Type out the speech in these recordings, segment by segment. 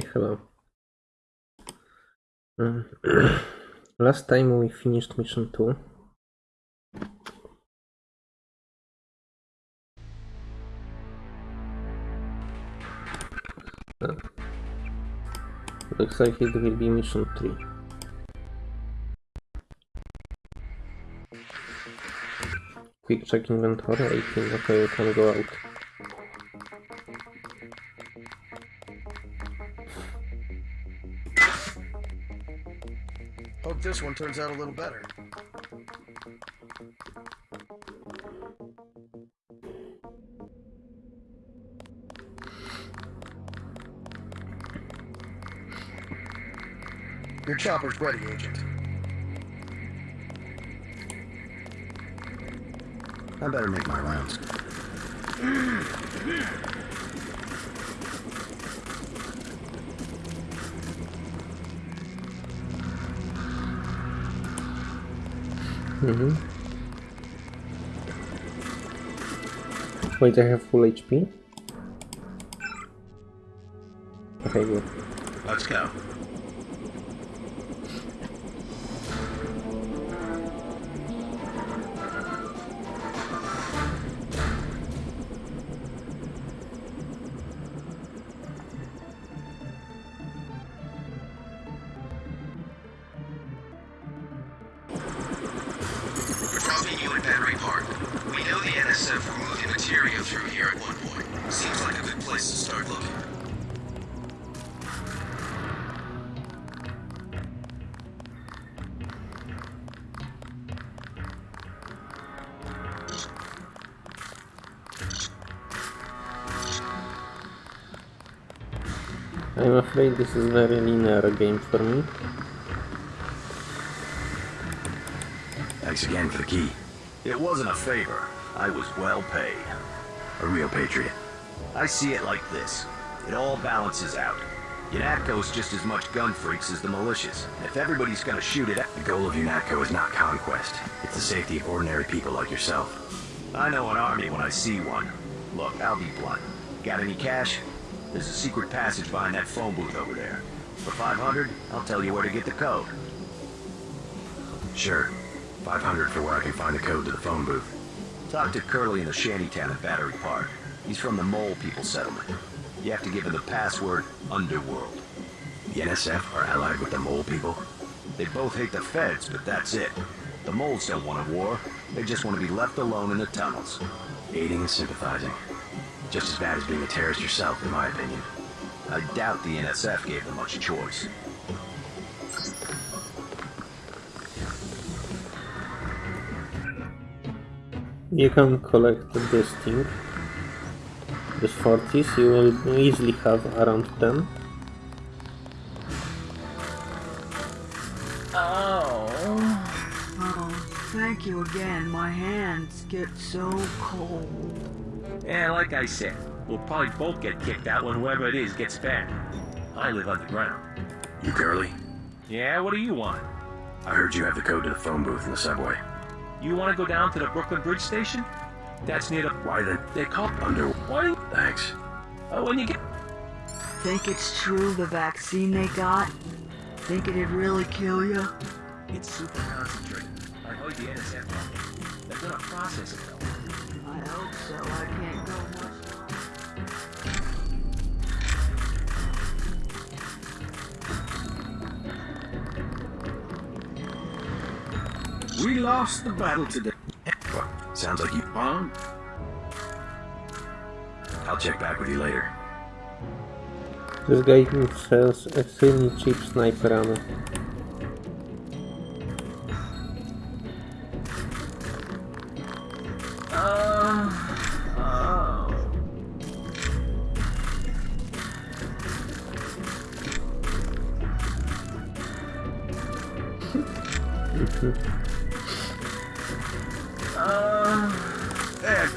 Hello. Um, last time we finished mission 2. Uh, looks like it will be mission 3. Quick check inventory, 18, okay, we can go out. This one turns out a little better. Your chopper's ready, Agent. I better make my rounds. Mm-hmm. Wait, I have full HP? Okay, good. Let's go. I'm this is very linear game for me. Thanks again for the key. It wasn't a favor. I was well paid. A real patriot. I see it like this. It all balances out. UNATCO's just as much gun freaks as the militias. If everybody's gonna shoot it, the goal of UNATCO is not conquest. It's the safety of ordinary people like yourself. I know an army when I see one. Look, I'll be blunt. Got any cash? There's a secret passage behind that phone booth over there. For 500, I'll tell you where to get the code. Sure. 500 for where I can find the code to the phone booth. Talk to Curly in the shantytown at Battery Park. He's from the Mole People Settlement. You have to give him the password Underworld. The NSF are allied with the Mole People? They both hate the feds, but that's it. The Moles don't want a war. They just want to be left alone in the tunnels. Aiding and sympathizing. Just as bad as being a terrorist yourself, in my opinion. I doubt the NSF gave them much choice. You can collect this thing. This 40s, you will easily have around 10. Oh. Oh, thank you again. My hands get so cold. Yeah, like I said, we'll probably both get kicked out when whoever it is gets back. I live underground. You Curly? Yeah, what do you want? I heard you have the code to the phone booth in the subway. You want to go down to the Brooklyn Bridge Station? That's near the... Why then? They call... Under... Why? Thanks. Uh, when you get... Think it's true the vaccine they got? Think it'd really kill you? It's super concentrated. I heard the NSF on it. They're gonna process it though. I hope so. I can't go much. We lost the battle today. Well, sounds like you... Huh? I'll check back with you later. This guy sells extremely cheap sniper ammo.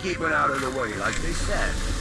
They're keeping out of the way like they said.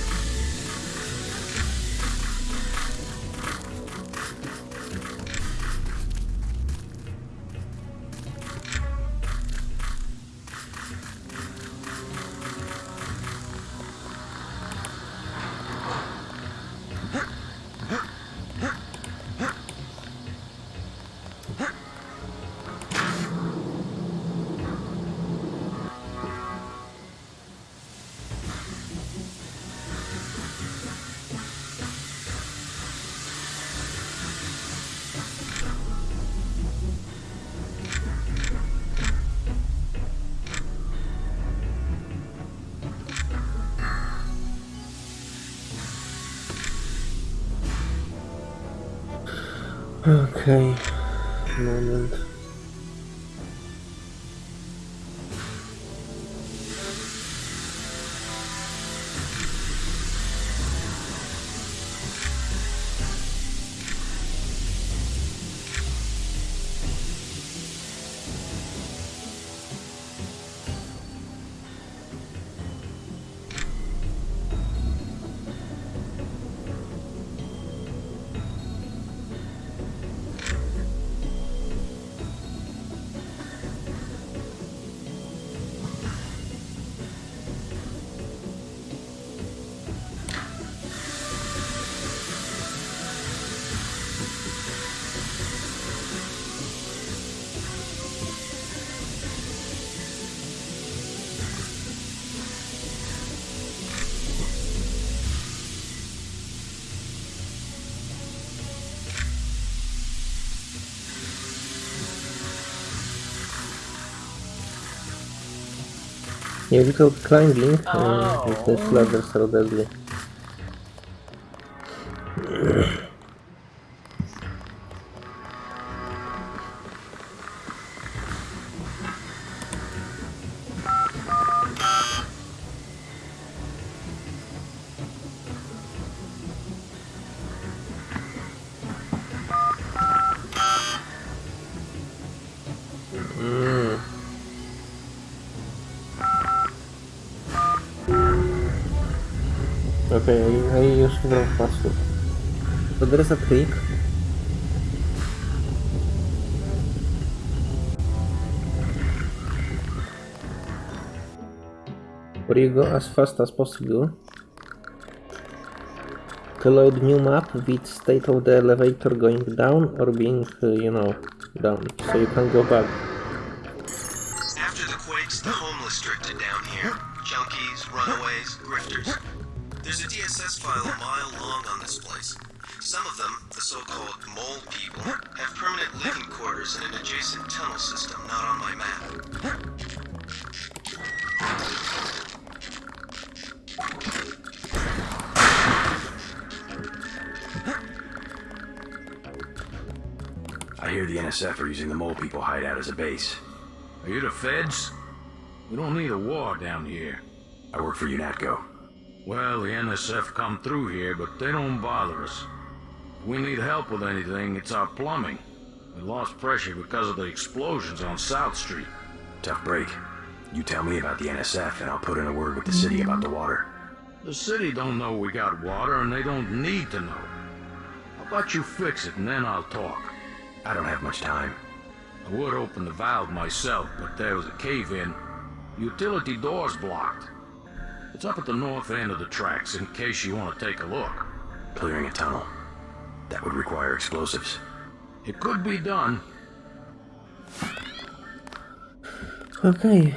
Yeah, without climbing, uh, these ladders are deadly. Trick. Where you go as fast as possible to load new map with state of the elevator going down or being, uh, you know, down. So you can go back. So-called mole people, have permanent living quarters in an adjacent tunnel system not on my map. I hear the NSF are using the mole people hideout as a base. Are you the feds? We don't need a war down here. I work for UNATCO. Well, the NSF come through here, but they don't bother us. We need help with anything, it's our plumbing. We lost pressure because of the explosions on South Street. Tough break. You tell me about the NSF and I'll put in a word with the city about the water. The city don't know we got water, and they don't need to know. How about you fix it, and then I'll talk. I don't have much time. I would open the valve myself, but there was a cave-in. Utility door's blocked. It's up at the north end of the tracks, in case you want to take a look. Clearing a tunnel. That would require explosives. It could be done. Okay.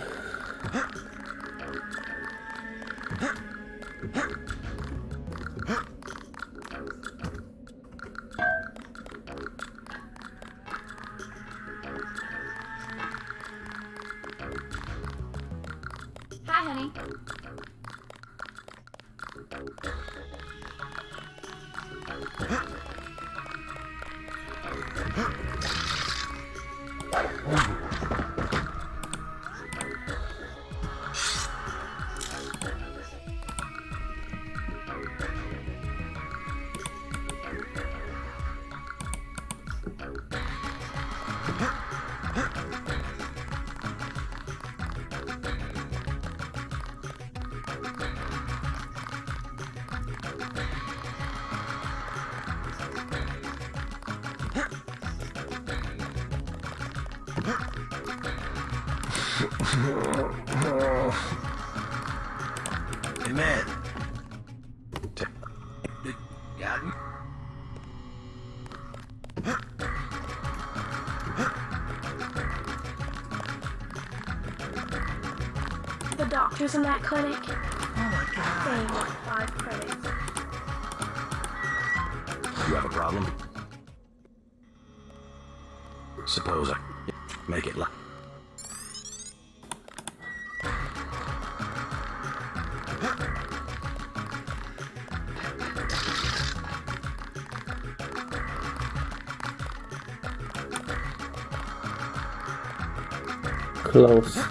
Close.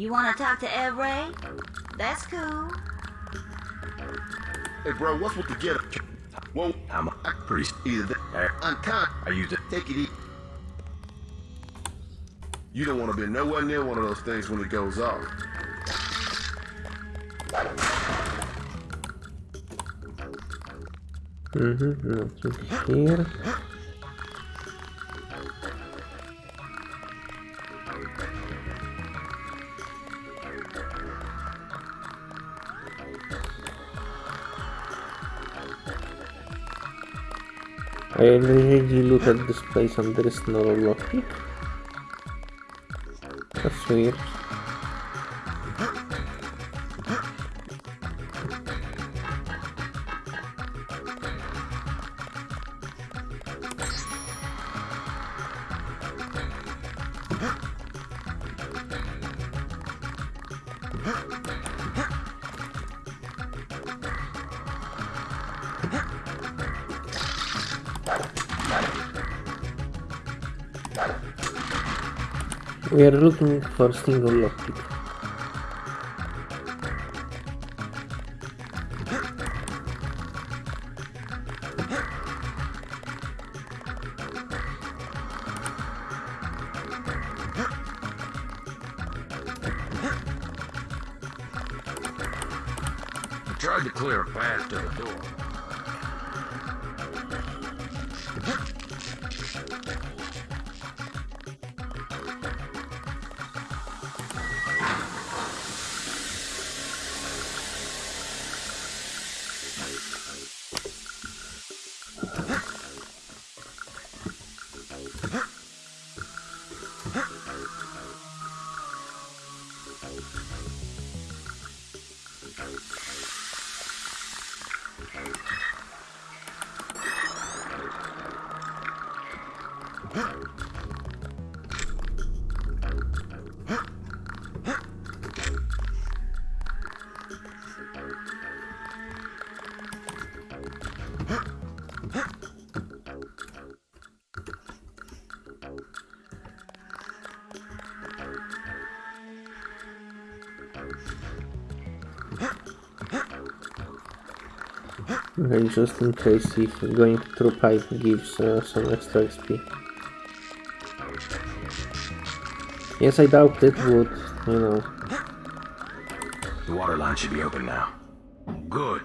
You want to talk to Ed Ray? That's cool. Hey, bro, what's with the get up? Whoa, I'm a priest. either that I'm kind. I used it. Take it easy. You don't want to be nowhere near one of those things when it goes off. Mm-hmm, nothing here. I already looted this place and there is no lockpick. That's weird. We are looking for single lockpick. I tried to clear a path to the door. Okay, just in case if going through pipe gives uh, some extra XP. Yes, I doubt it would, you know. The water line should be open now. Good.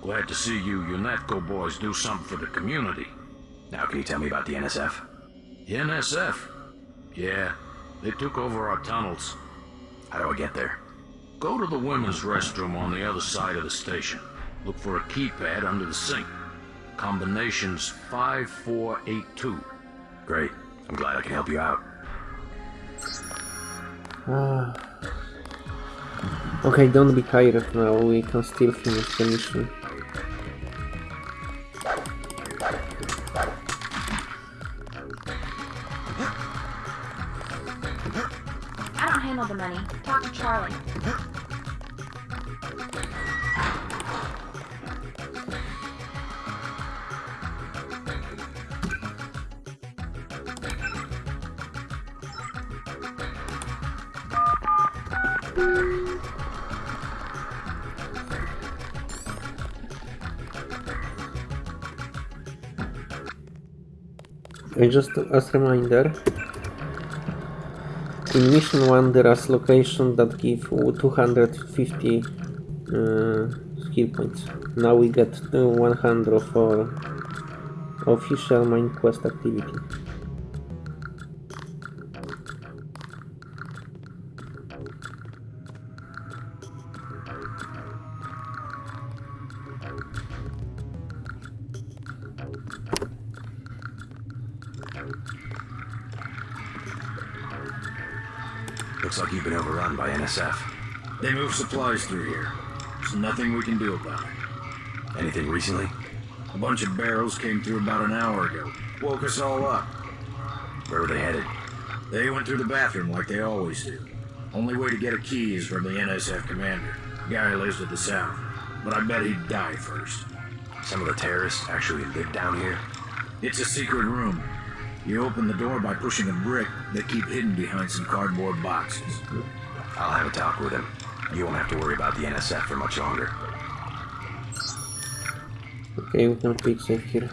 Glad to see you UNATCO boys do something for the community. Now, can you tell me about the NSF? The NSF? Yeah, they took over our tunnels. How do I get there? Go to the women's restroom on the other side of the station. Look for a keypad under the sink. Combination's 5482. Great. I'm glad I can help you out. Ah. Okay, don't be tired now, we can still finish the mission. Just as a reminder, in mission 1 there is location that give 250 uh, skill points. Now we get uh, 100 for official main quest activity. NSF. They move supplies through here. There's nothing we can do about it. Anything recently? A bunch of barrels came through about an hour ago. Woke us all up. Where were they headed? They went through the bathroom like they always do. Only way to get a key is from the NSF commander. Guy lives to the south. But I bet he'd die first. Some of the terrorists actually live down here? It's a secret room. You open the door by pushing a brick that keep hidden behind some cardboard boxes. I'll have a talk with him. You won't have to worry about the NSF for much longer. Okay, we can quick save here.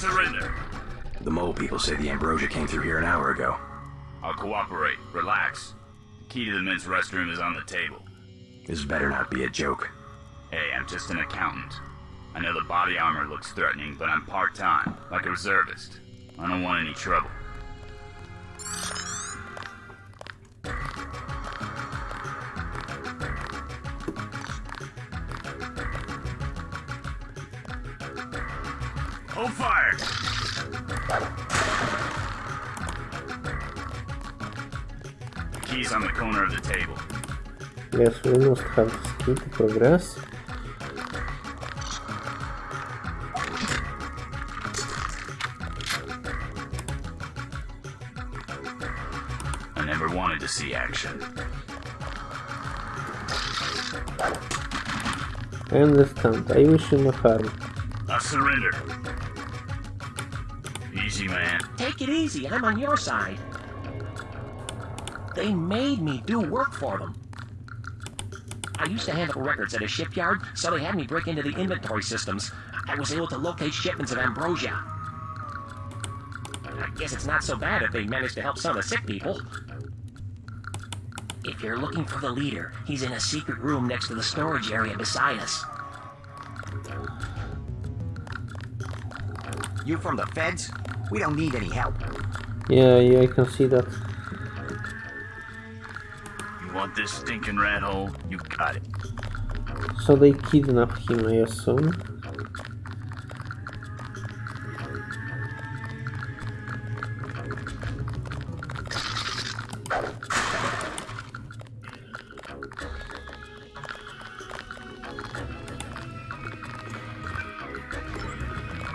Surrender. The mole people say the ambrosia came through here an hour ago. I'll cooperate. Relax. The key to the men's restroom is on the table. This better not be a joke. Hey, I'm just an accountant. I know the body armor looks threatening, but I'm part-time, like a reservist. I don't want any trouble. Corner of the table. Yes, we must have skill to progress. I never wanted to see action. I understand. I wish you no harm. I surrender. Easy, man. Take it easy, I'm on your side. They made me do work for them. I used to handle records at a shipyard, so they had me break into the inventory systems. I was able to locate shipments of ambrosia. I guess it's not so bad if they managed to help some of the sick people. If you're looking for the leader, he's in a secret room next to the storage area beside us. You from the feds? We don't need any help. Yeah, yeah, I can see that. You want this stinking rat hole? You got it. So they kidnapped him, I assume.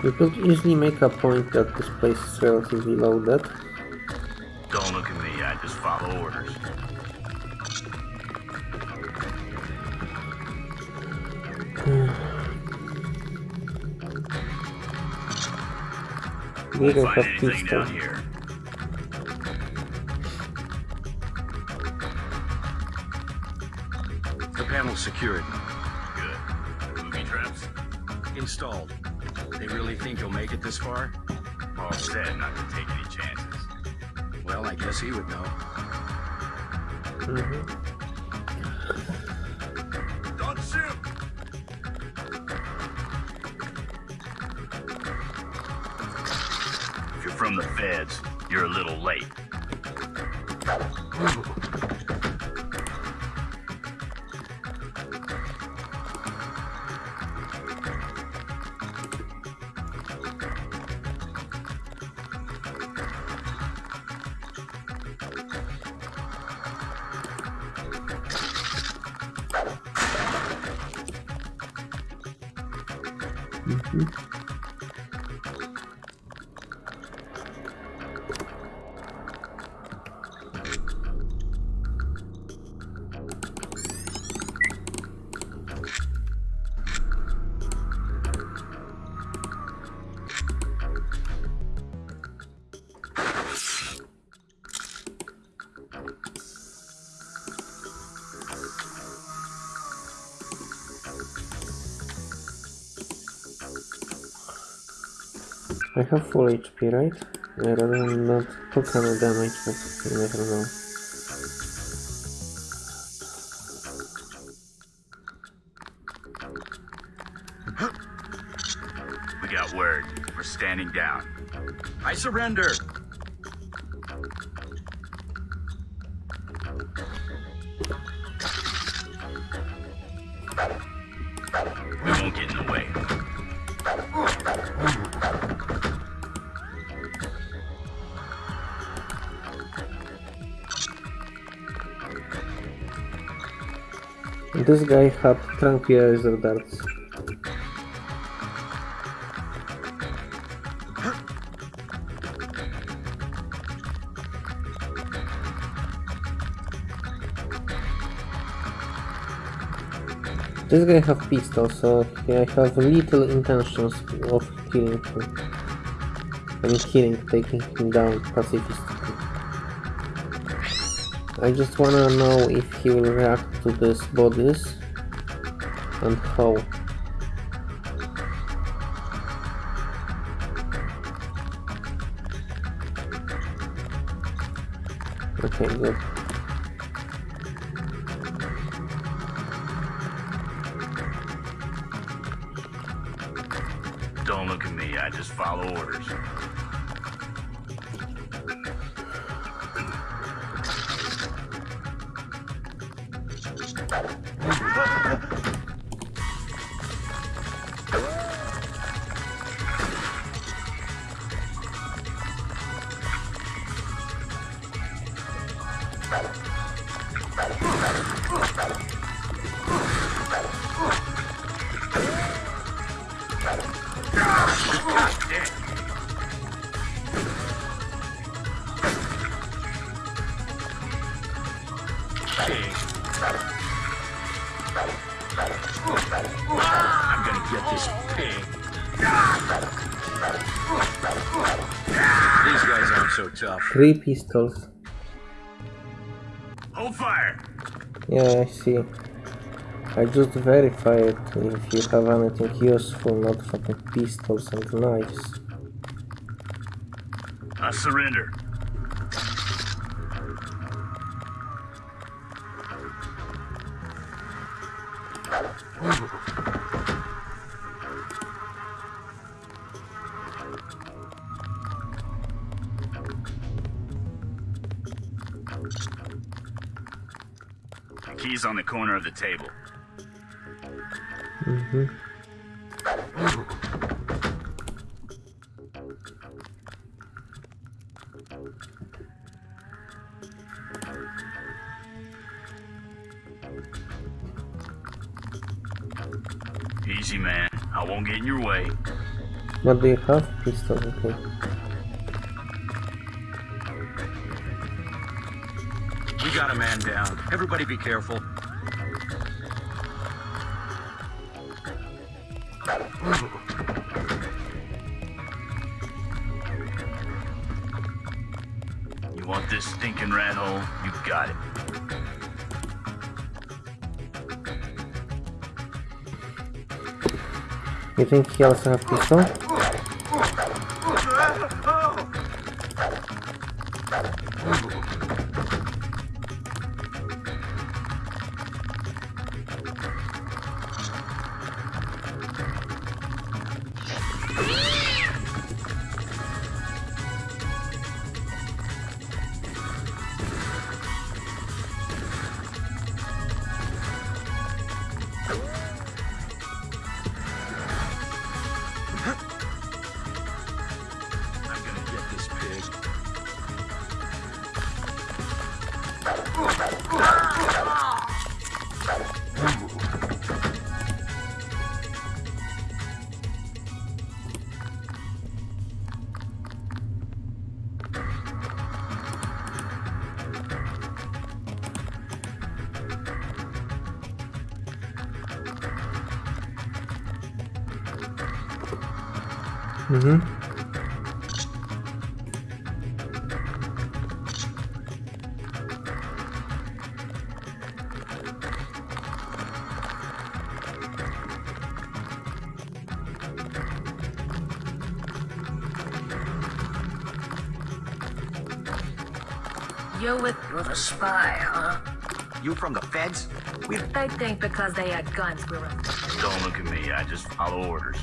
You could easily make a point that this place is relatively loaded. We don't have pistols. The panel's secured. Good. Booby traps? Installed. They really think you'll make it this far? Paul said not to take any chances. Well, I guess he would know. Mhm. Don't you're a little late. Have full HP, right? I rather not took any damage, but you never know. We got word. We're standing down. I surrender. This guy had tranquilizer darts. This guy have pistol, so I have little intentions of killing him. I mean killing, taking him down pacifistically. I just wanna know if he will react to these bodies and how. Okay, good. Three pistols. Hold fire! Yeah, I see. I just verified if you have anything useful, not fucking pistols and knives. I surrender. On the corner of the table. Mm-hmm. Easy, man. I won't get in your way. What do you have? Pistol, okay. We got a man down. Everybody be careful. You think he also have pistol? Mhm. You're with you're the spy, huh? You from the feds? We They think because they had guns we were Don't look at me, I just follow orders.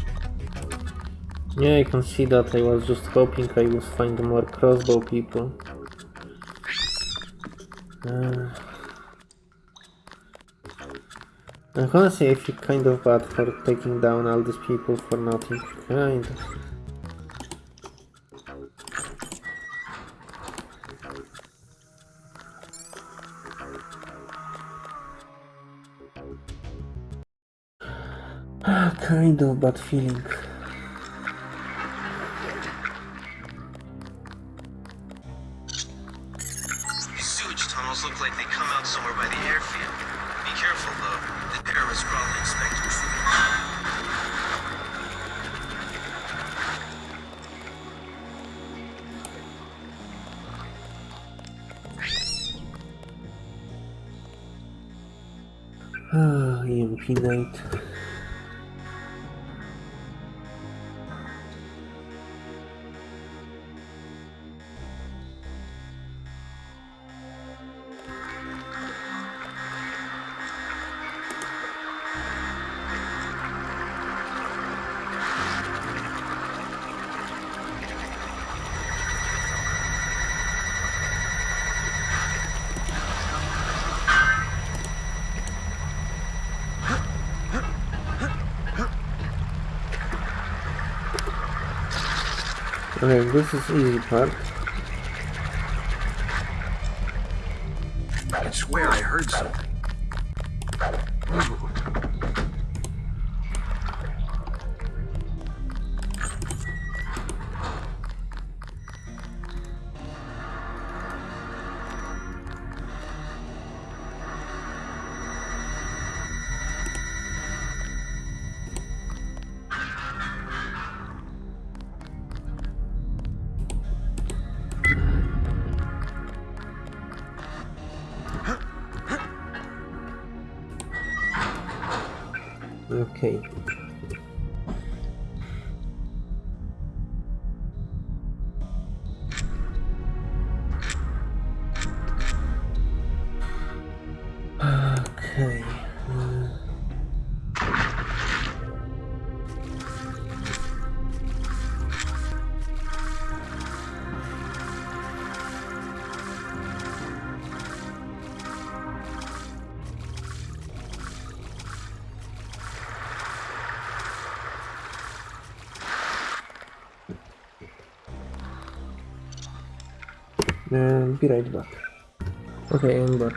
Yeah, I can see that. I was just hoping I would find more crossbow people. Uh, and honestly, I feel kind of bad for taking down all these people for nothing. Kind of. kind of bad feeling. This is easy part. Be right back. Okay, I'm back.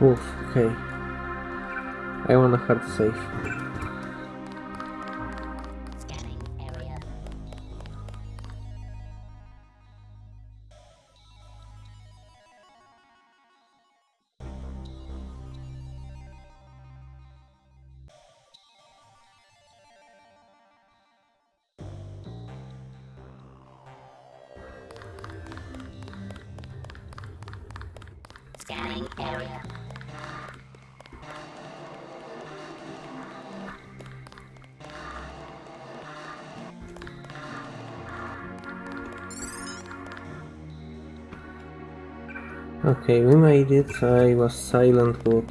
Oof, okay. I want a hard save. Okay, we made it. I was silent, but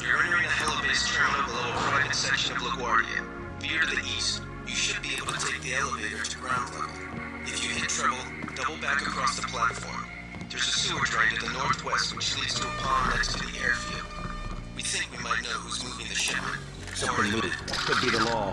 You're entering the Helibase terminal below a private section of LaGuardia. Veer to the east. You should be able to take the elevator to ground level. If you hit trouble, double back across the platform. There's a sewer drain to the northwest which leads to a pond next to the airfield. We think we might know who's moving the shipment. Something looted. Could be the law.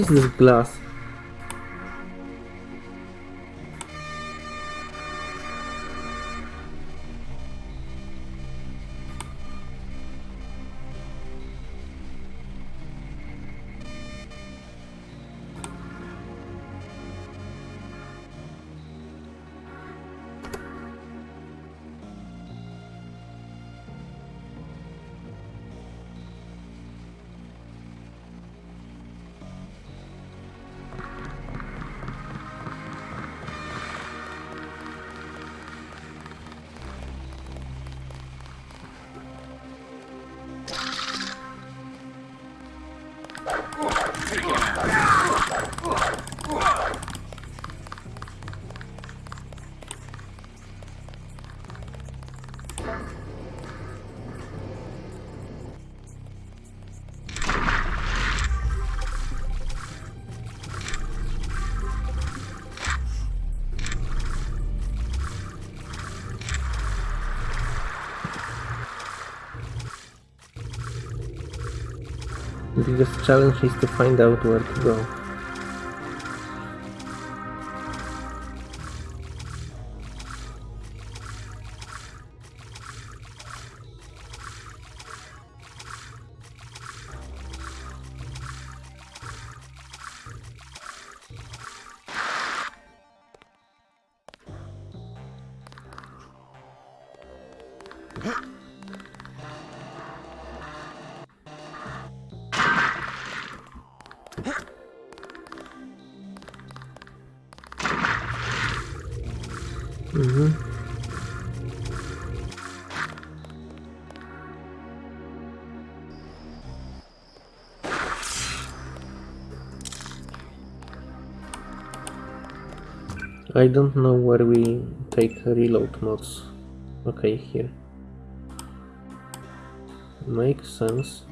This is glass? The biggest challenge is to find out where to go. I don't know where we take reload mods. Okay, here. Makes sense.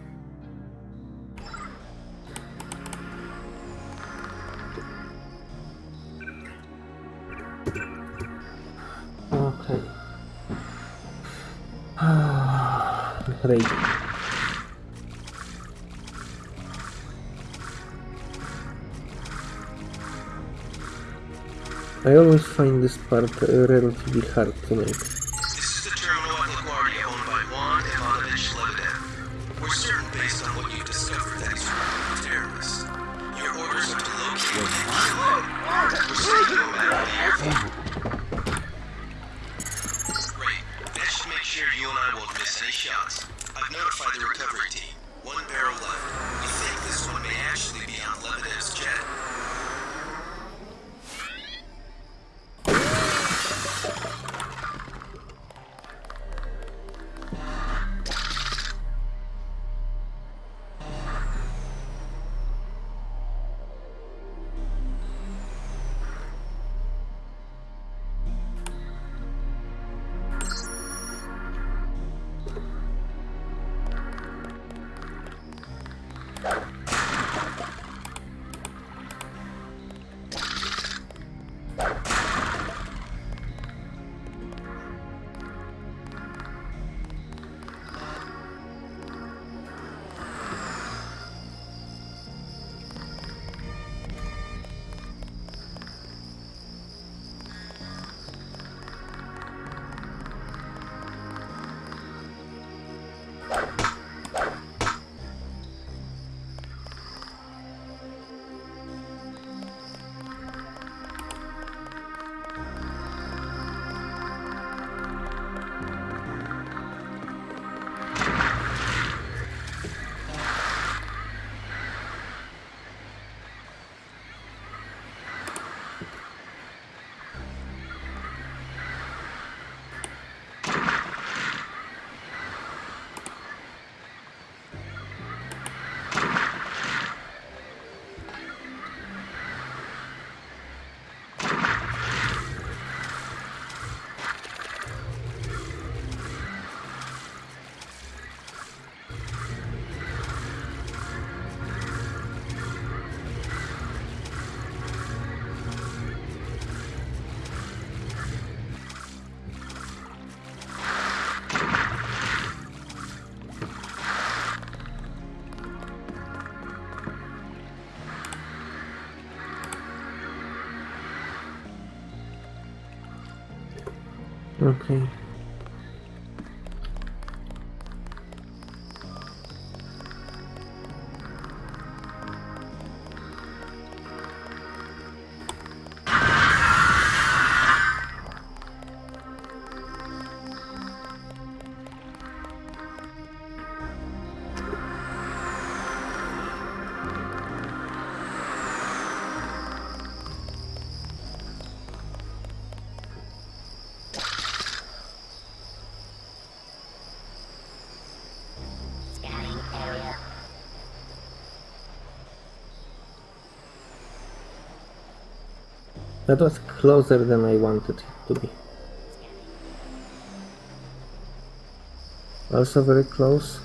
I always find this part relatively hard to make. Okay. That was closer than I wanted it to be. Also very close.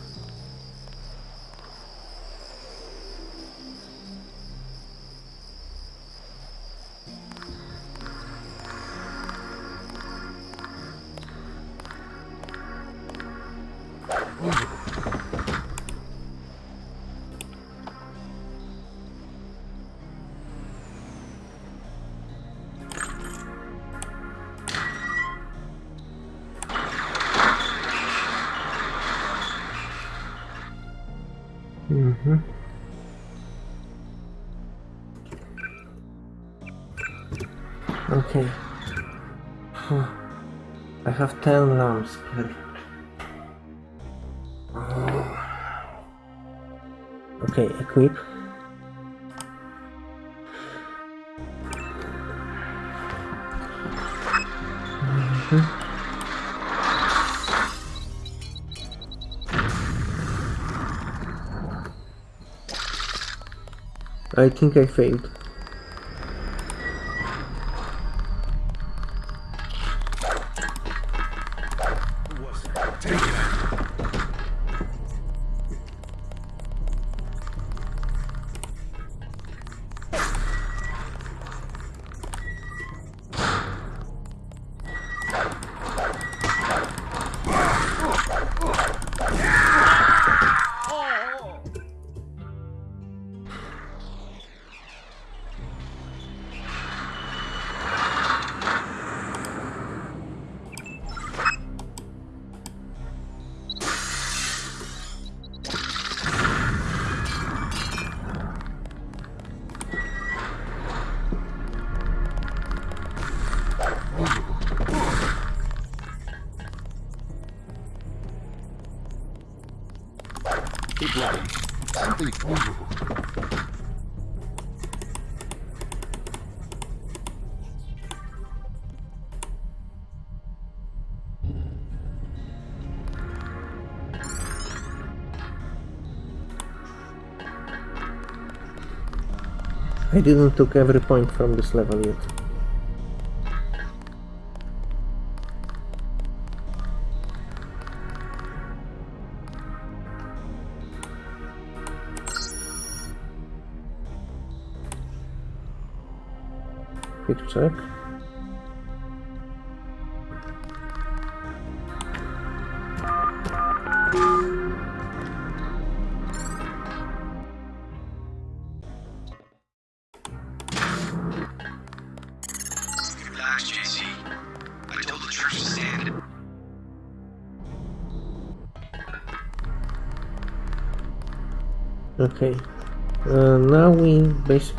I think I failed. I didn't took every point from this level yet. Quick check.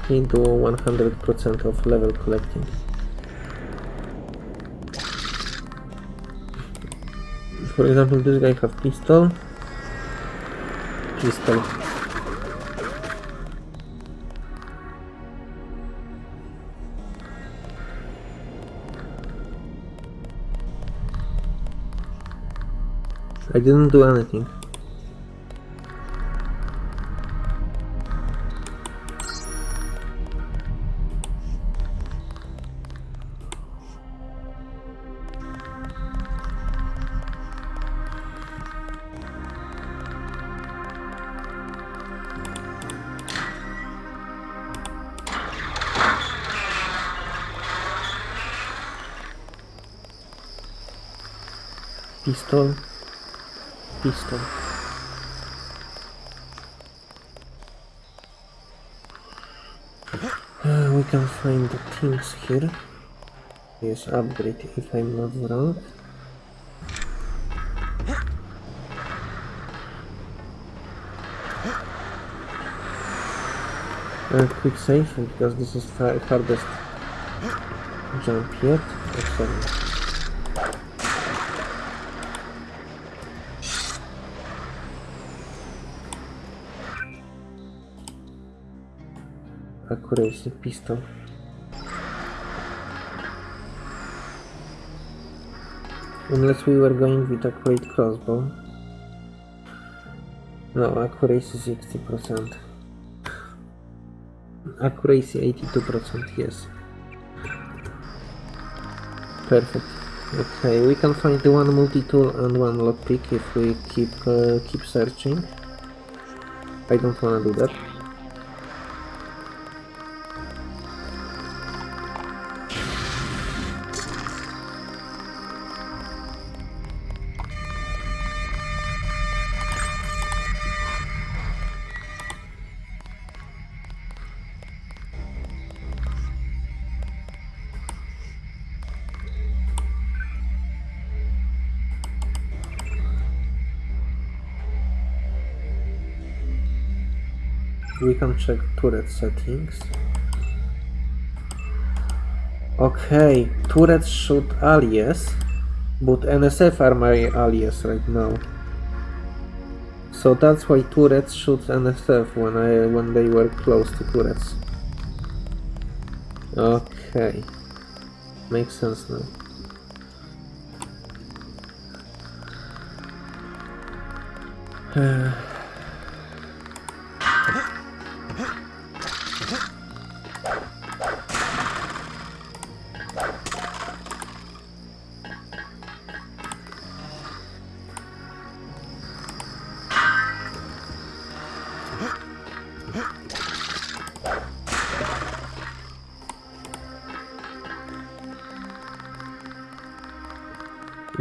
Do 100% of level collecting. For example, this guy have pistol. Pistol. I didn't do anything. pistol, pistol. Uh, we can find the things here. Yes, upgrade if I'm not wrong. Uh, quick save because this is far hardest jump yet. Excellent. Accuracy pistol. Unless we were going with accurate crossbow. No, accuracy 60%. Accuracy 82%, yes. Perfect. Okay, we can find the one multi-tool and one lockpick if we keep uh, keep searching. I don't wanna do that. Check turret settings. Okay, turret shoot alias, but NSF are my alias right now. So that's why turrets shoot NSF when I when they were close to turrets. Okay, makes sense now. Uh,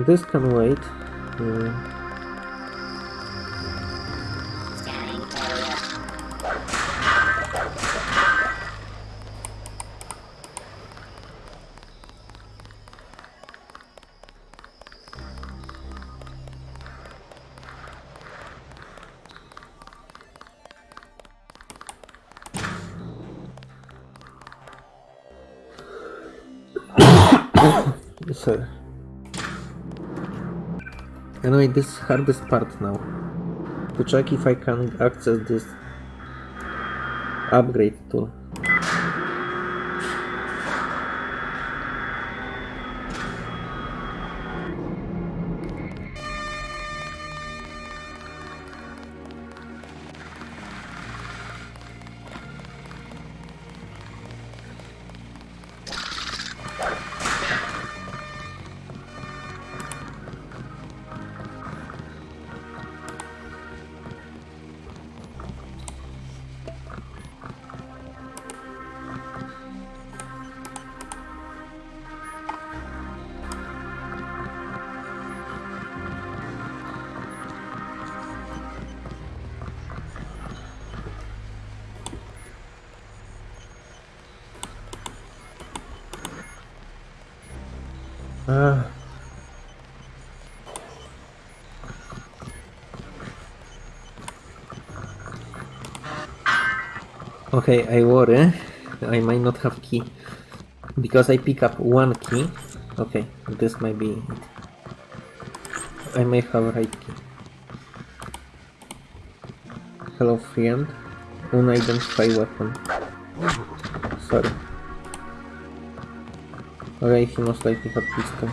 This can wait. Uh. Anyway, this hardest part now. To check if I can access this upgrade tool. Okay, I worry. I might not have key. Because I pick up one key. Okay, this might be it. I may have right key. Hello friend. Unidentified weapon. Sorry. Okay, he most likely had pistol.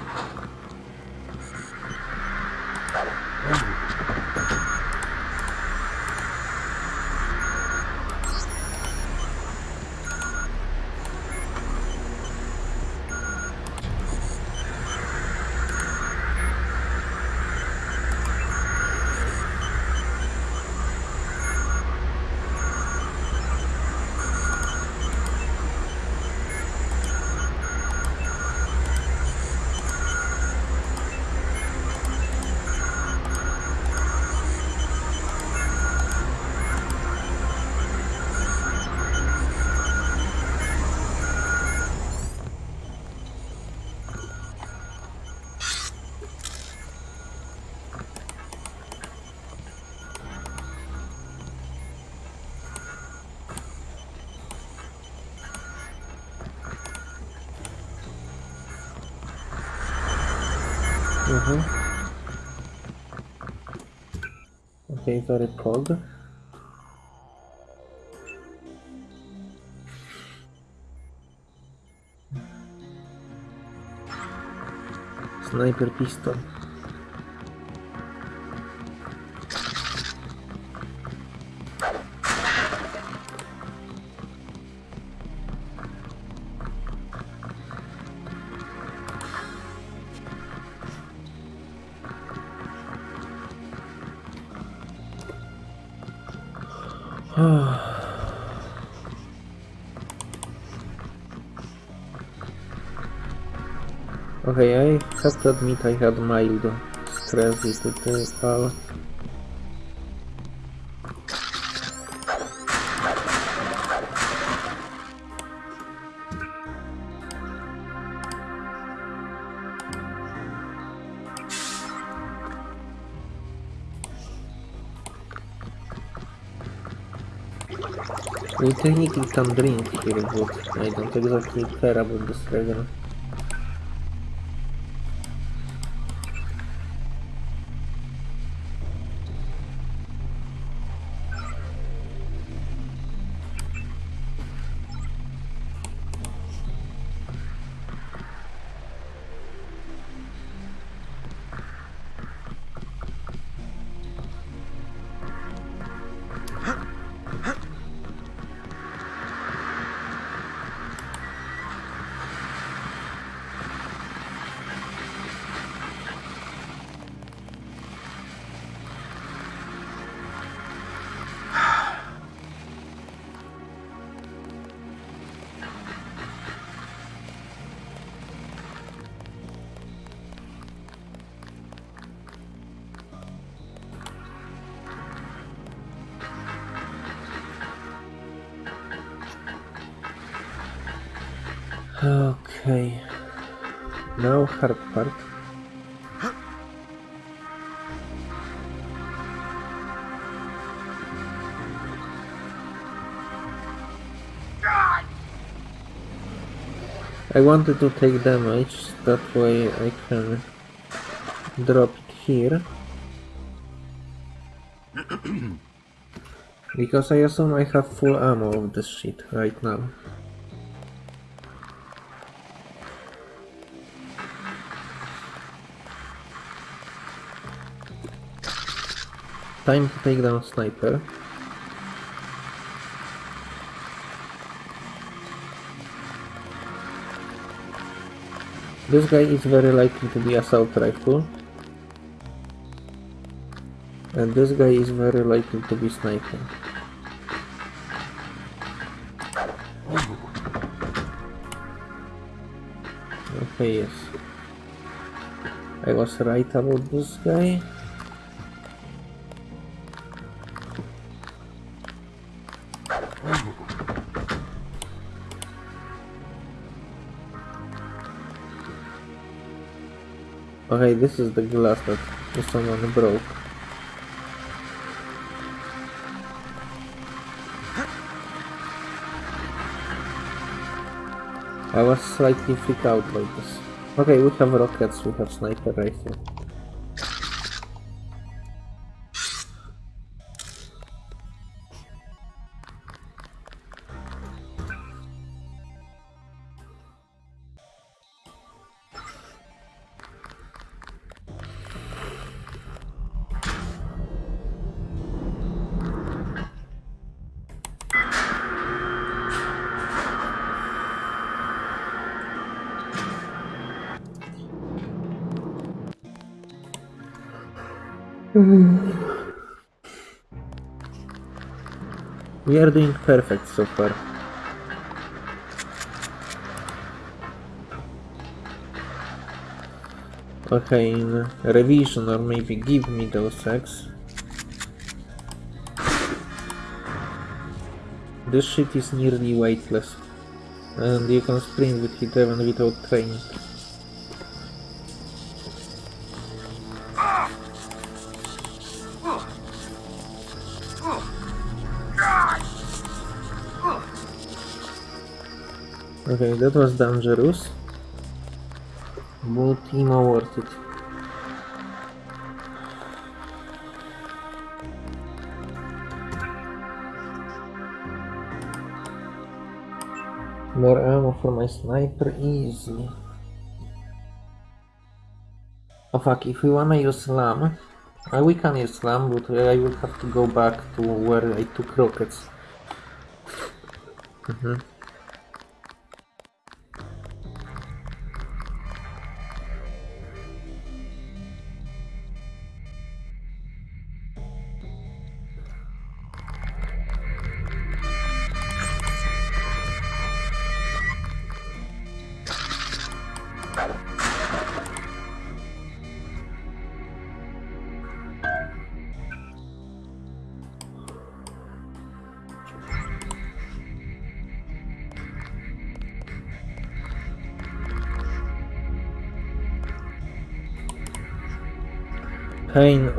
Very cold. Sniper pistol. Have to admit I had mild stress with all. We technically can drink here, but I don't exactly care about I wanted to take damage, that way I can drop it here. because I assume I have full ammo of this shit right now. Time to take down Sniper. This guy is very likely to be assault rifle. And this guy is very likely to be sniper. Okay, yes. I was right about this guy. Okay, this is the glass that someone broke. I was slightly freaked out by this. Okay, we have rockets, we have sniper rifle. We are doing perfect so far. Okay, in revision or maybe give me those eggs. This shit is nearly weightless. And you can sprint with it even without training. Okay, that was dangerous. But you know worth it. More ammo for my sniper, easy. Oh fuck, if we wanna use slam, uh, we can use slam, but I will have to go back to where I took rockets. Mm -hmm.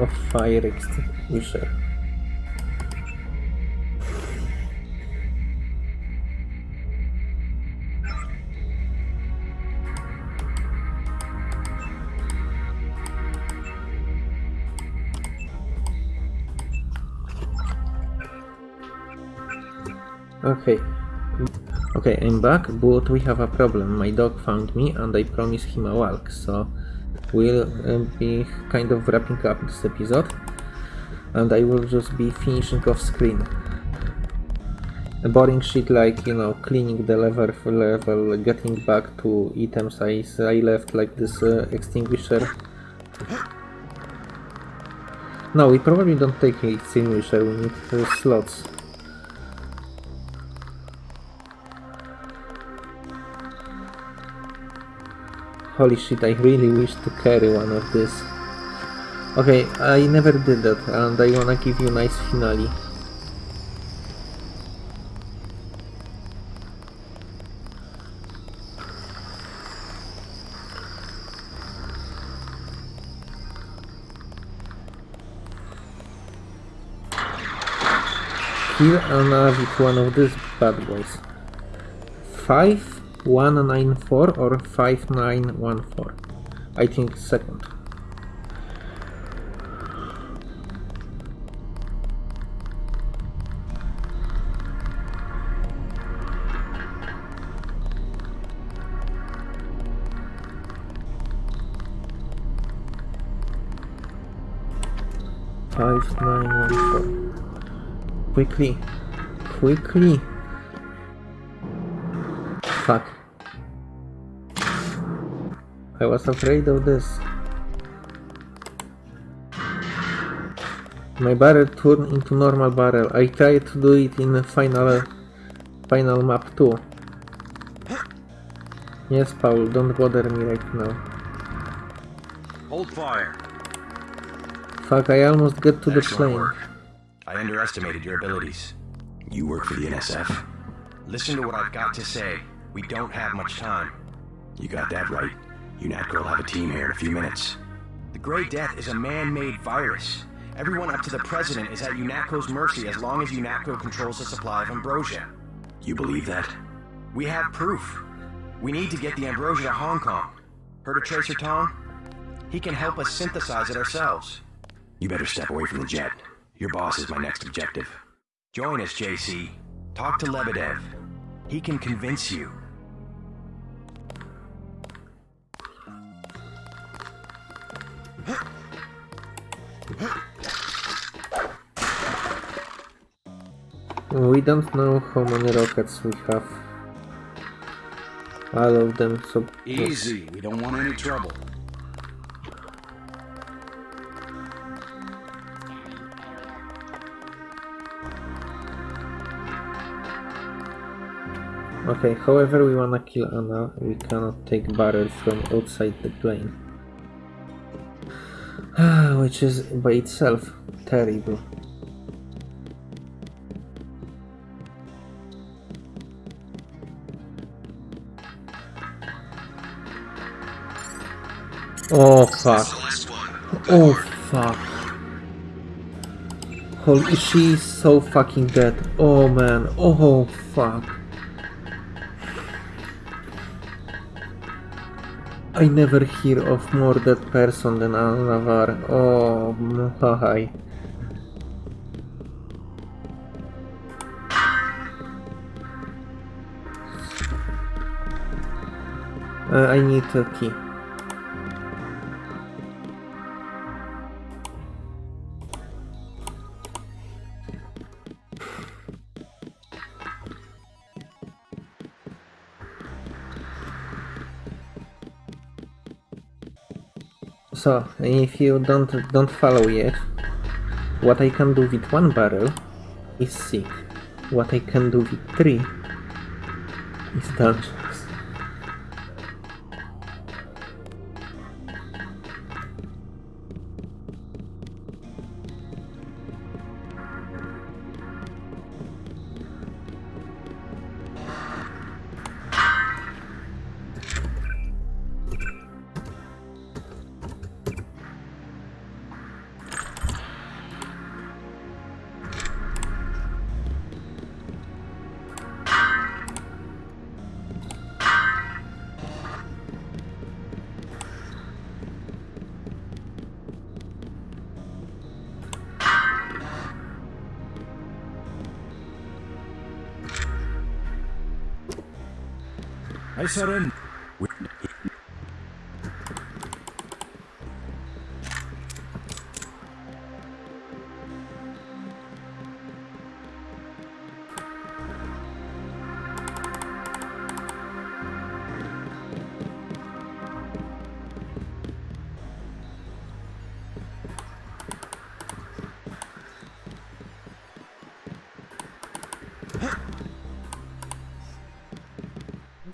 Of fire extinguisher. Okay. Okay, I'm back, but we have a problem. My dog found me and I promised him a walk, so we'll uh, be kind of wrapping up this episode. And I will just be finishing off screen. A boring shit like, you know, cleaning the level, level getting back to items I, I left, like this uh, extinguisher. No, we probably don't take extinguisher, we need uh, slots. Holy shit, I really wish to carry one of this. Okay, I never did that, and I wanna give you nice finale. Kill and with one of these bad boys. 5194 or 5914? I think second. Five nine one four. Quickly, quickly. Fuck. I was afraid of this. My barrel turned into normal barrel. I tried to do it in the final, final map too. Yes, Paul, don't bother me right now. Hold fire. Fuck, I almost get to the Excellent plane. work. I underestimated your abilities. You work for the NSF? Listen to what I've got to say. We don't have much time. You got that right. UNATCO will have a team here in a few minutes. The Grey Death is a man-made virus. Everyone up to the President is at UNATCO's mercy as long as UNATCO controls the supply of ambrosia. You believe that? We have proof. We need to get the ambrosia to Hong Kong. Heard of Tracer Tong? He can help us synthesize it ourselves. You better step away from the jet. Your boss is my next objective. Join us, JC. Talk to Lebedev. He can convince you. We don't know how many rockets we have. All of them, so... Easy. We don't want any trouble. Okay, however we wanna kill Anna, we cannot take barrel from outside the plane. Ah, which is by itself terrible. Oh fuck. Oh fuck. Holy, she's so fucking dead. Oh man. Oh fuck. I never hear of more dead person than Anna Navarre. Oh my. Uh, I need a key. So, if you don't don't follow yet, what I can do with one barrel is sick. What I can do with three is dangerous.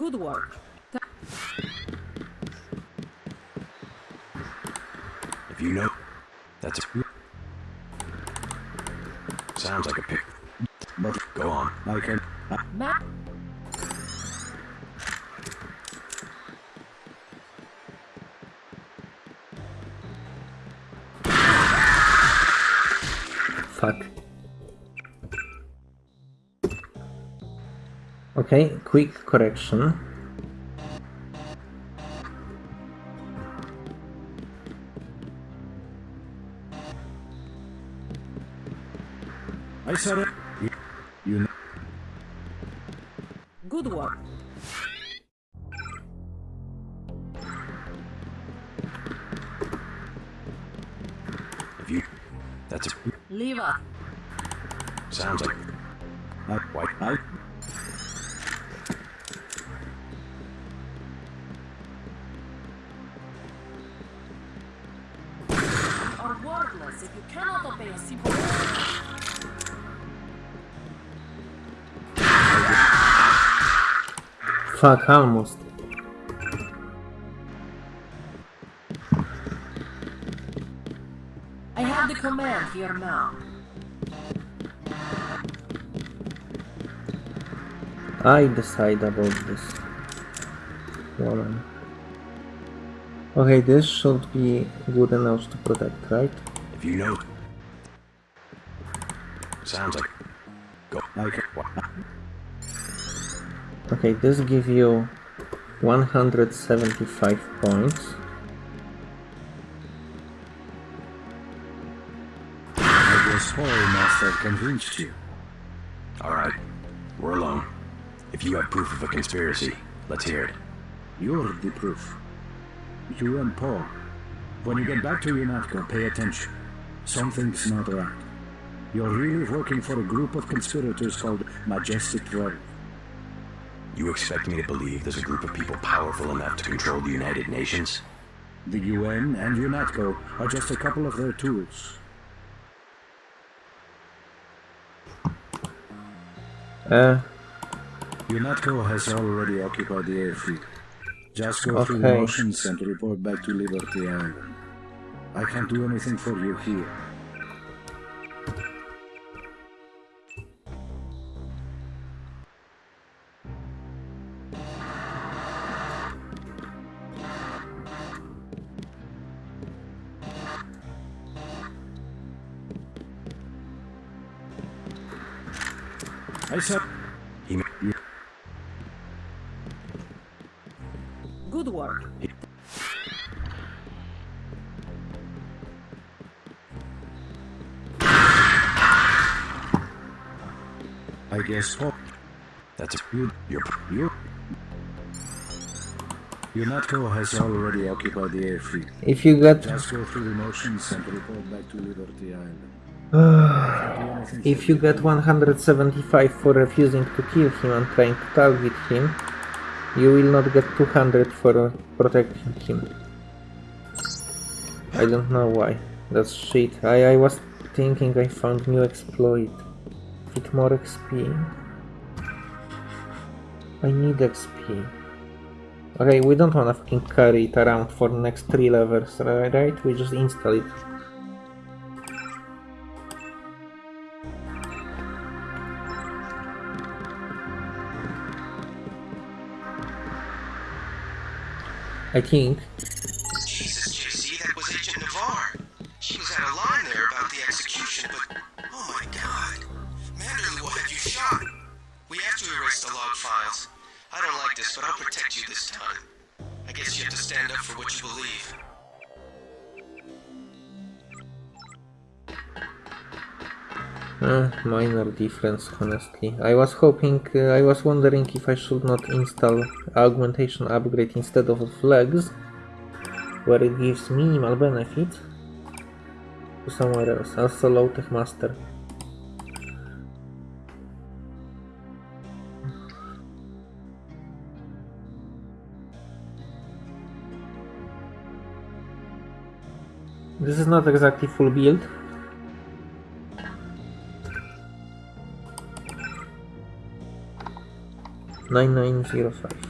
Good work. If you know, that's quick correction. Fuck, almost. I have the command here now. I decide about this woman. Okay, this should be good enough to protect, right? If you know... Sounds like... Okay, this gives you 175 points. I guess Paul must have convinced you. Alright. We're alone. If you have proof of a conspiracy, let's hear it. You're the proof. You and Paul. When you get back to UNATCO, pay attention. Something's not right. You're really working for a group of conspirators called Majestic 12. You expect me to believe there's a group of people powerful enough to control the United Nations? The UN and UNATCO are just a couple of their tools. Uh, UNATCO has already occupied the airfield. Just go through the motions and report back to Liberty Island. I can't do anything for you here. Guess Paul. That's a... You, You're... you, UNATCO has already occupied the airfield. If you get Just go through the motions and report back to Liberty Island. if you get 175 for refusing to kill him and trying to target him, you will not get 200 for protecting him. I don't know why. That's shit. I, I was thinking I found new exploit. With more XP. I need XP. Okay, we don't wanna fucking carry it around for the next three levels, right? We just install it. I think this time. I guess you have to stand up for what you believe. Uh, minor difference, honestly. I was hoping, uh, I was wondering if I should not install augmentation upgrade instead of flags, where it gives minimal benefit, to somewhere else. Also low tech master. This is not exactly full build. Nine nine zero five.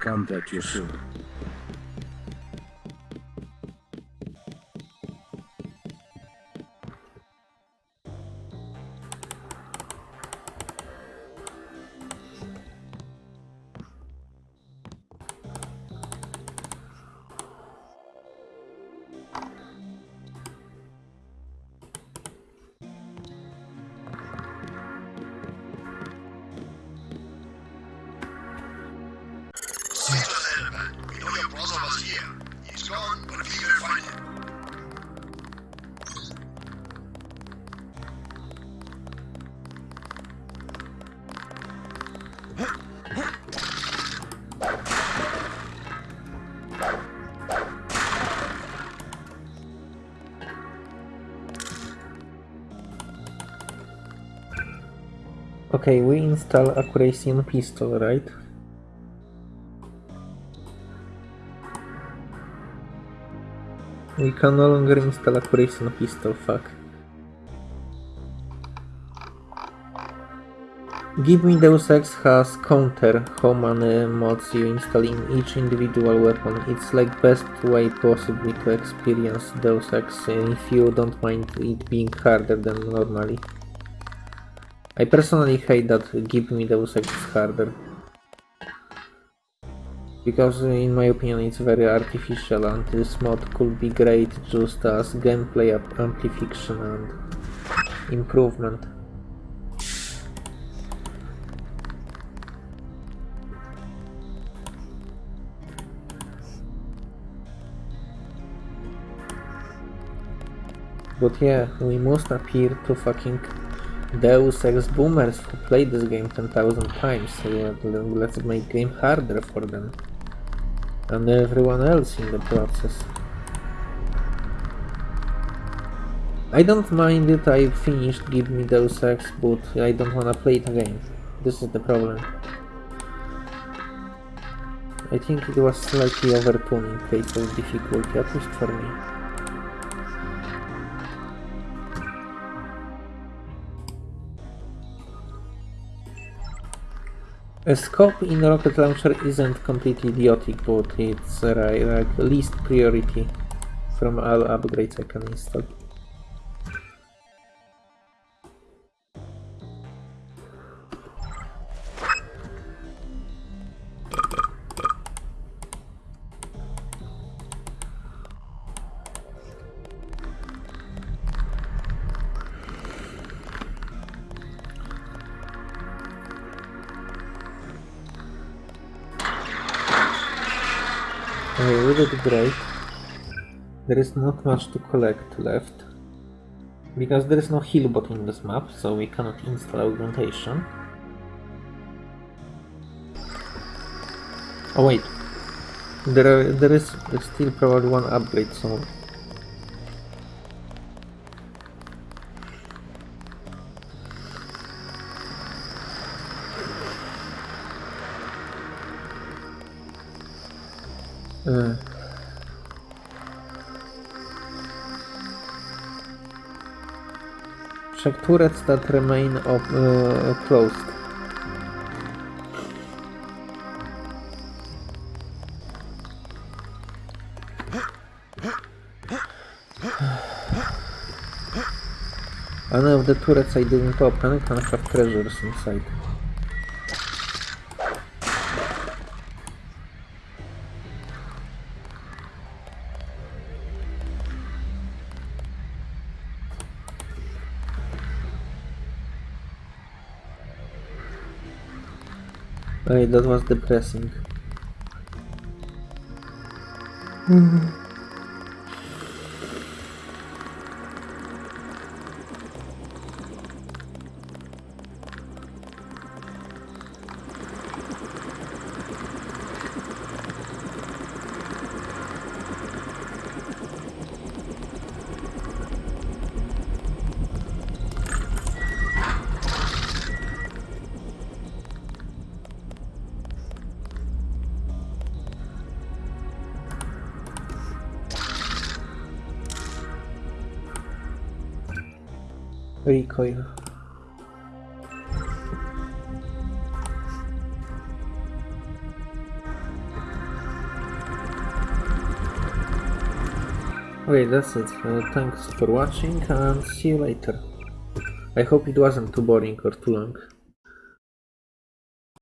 Contact you soon. Okay, we install accuracy on pistol, right? We can no longer install accuracy on pistol, fuck. Give me Deus Ex has counter how many mods you install in each individual weapon. It's like best way possibly to experience Deus Ex if you don't mind it being harder than normally. I personally hate that Give me Deus Ex harder. Because in my opinion it's very artificial and this mod could be great just as gameplay amplification and improvement. But yeah, we must appear to fucking Deus Ex boomers who played this game 10,000 times, so uh, yeah, let's make game harder for them. And everyone else in the process. I don't mind it, I finished Give Me Deus Ex, but I don't wanna play it again. This is the problem. I think it was slightly overtuning of difficulty, at least for me. A scope in a rocket launcher isn't completely idiotic, but it's uh, like least priority from all upgrades I can install. Okay, we did great. There is not much to collect left. Because there is no healbot in this map, so we cannot install augmentation. Oh wait, there are, there is still probably one upgrade, so Uh, check turrets that remain op uh, closed. One of the turrets I didn't open can have treasures inside. Okay, that was depressing. Mhm. Recoil. Okay, that's it. Uh, thanks for watching and see you later. I hope it wasn't too boring or too long.